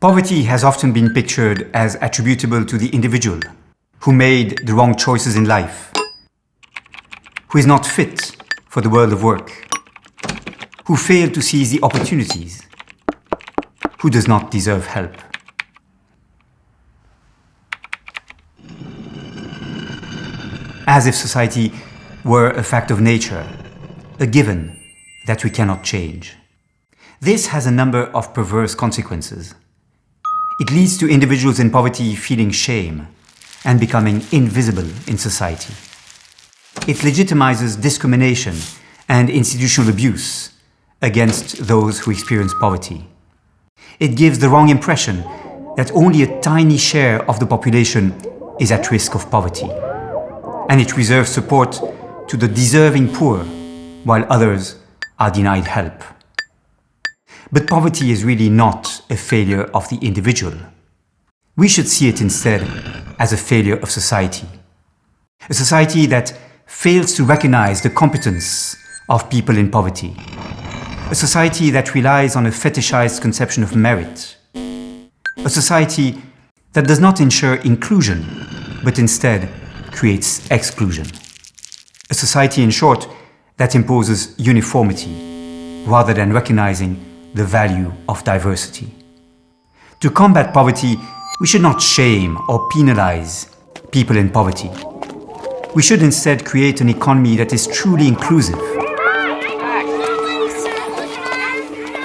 Poverty has often been pictured as attributable to the individual who made the wrong choices in life, who is not fit for the world of work, who failed to seize the opportunities, who does not deserve help. As if society were a fact of nature, a given that we cannot change. This has a number of perverse consequences. It leads to individuals in poverty feeling shame and becoming invisible in society. It legitimizes discrimination and institutional abuse against those who experience poverty. It gives the wrong impression that only a tiny share of the population is at risk of poverty. And it reserves support to the deserving poor while others are denied help. But poverty is really not a failure of the individual. We should see it instead as a failure of society. A society that fails to recognize the competence of people in poverty. A society that relies on a fetishized conception of merit. A society that does not ensure inclusion, but instead creates exclusion. A society, in short, that imposes uniformity rather than recognizing the value of diversity. To combat poverty, we should not shame or penalize people in poverty. We should instead create an economy that is truly inclusive,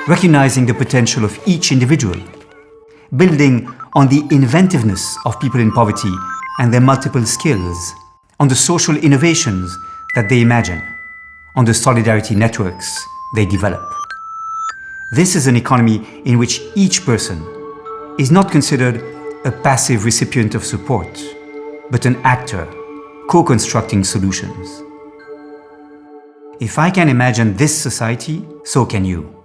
recognizing the potential of each individual, building on the inventiveness of people in poverty and their multiple skills, on the social innovations that they imagine, on the solidarity networks they develop. This is an economy in which each person is not considered a passive recipient of support, but an actor co-constructing solutions. If I can imagine this society, so can you.